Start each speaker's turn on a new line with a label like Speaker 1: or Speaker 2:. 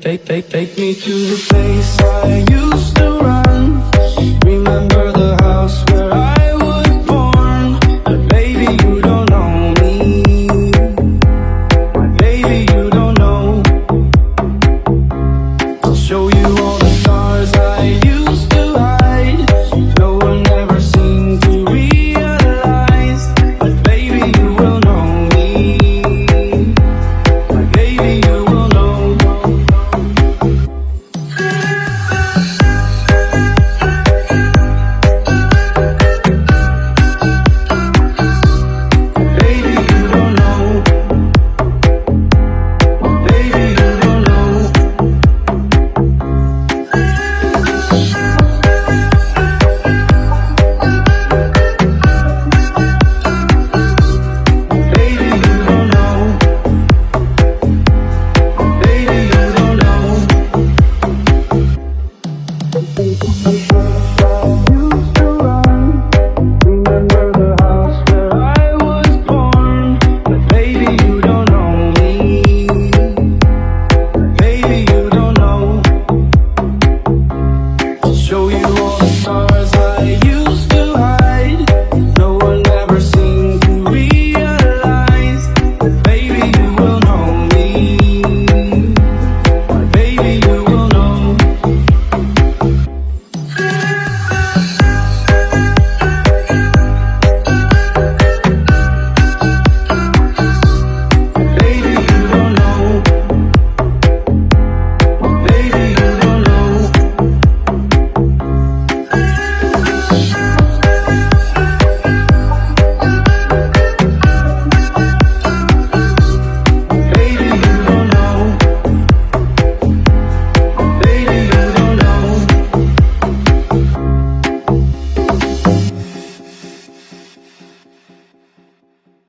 Speaker 1: Take, take, take me to the place I used to